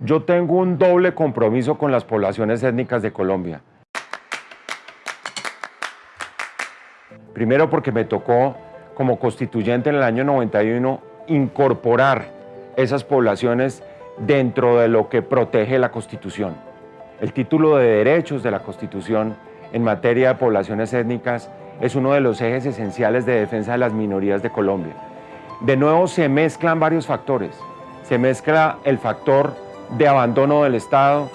Yo tengo un doble compromiso con las poblaciones étnicas de Colombia. Primero porque me tocó, como constituyente en el año 91, incorporar esas poblaciones dentro de lo que protege la Constitución. El título de derechos de la Constitución en materia de poblaciones étnicas es uno de los ejes esenciales de defensa de las minorías de Colombia. De nuevo se mezclan varios factores. Se mezcla el factor de abandono del Estado,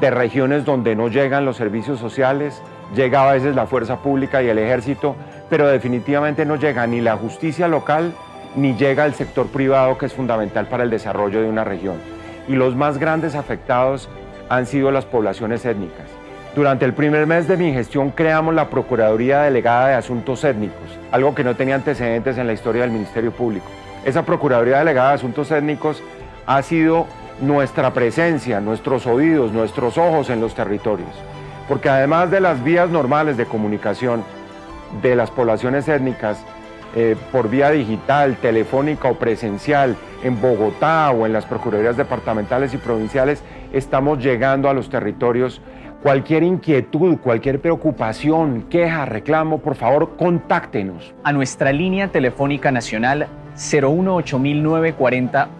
de regiones donde no llegan los servicios sociales, llega a veces la fuerza pública y el ejército, pero definitivamente no llega ni la justicia local ni llega el sector privado que es fundamental para el desarrollo de una región. Y los más grandes afectados han sido las poblaciones étnicas. Durante el primer mes de mi gestión creamos la Procuraduría Delegada de Asuntos Étnicos, algo que no tenía antecedentes en la historia del Ministerio Público. Esa Procuraduría Delegada de Asuntos Étnicos ha sido nuestra presencia, nuestros oídos, nuestros ojos en los territorios. Porque además de las vías normales de comunicación de las poblaciones étnicas, eh, por vía digital, telefónica o presencial, en Bogotá o en las Procuradurías departamentales y provinciales, estamos llegando a los territorios. Cualquier inquietud, cualquier preocupación, queja, reclamo, por favor, contáctenos. A nuestra línea telefónica nacional 018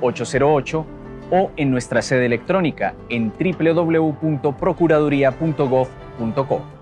808 o en nuestra sede electrónica en www.procuraduría.gov.co.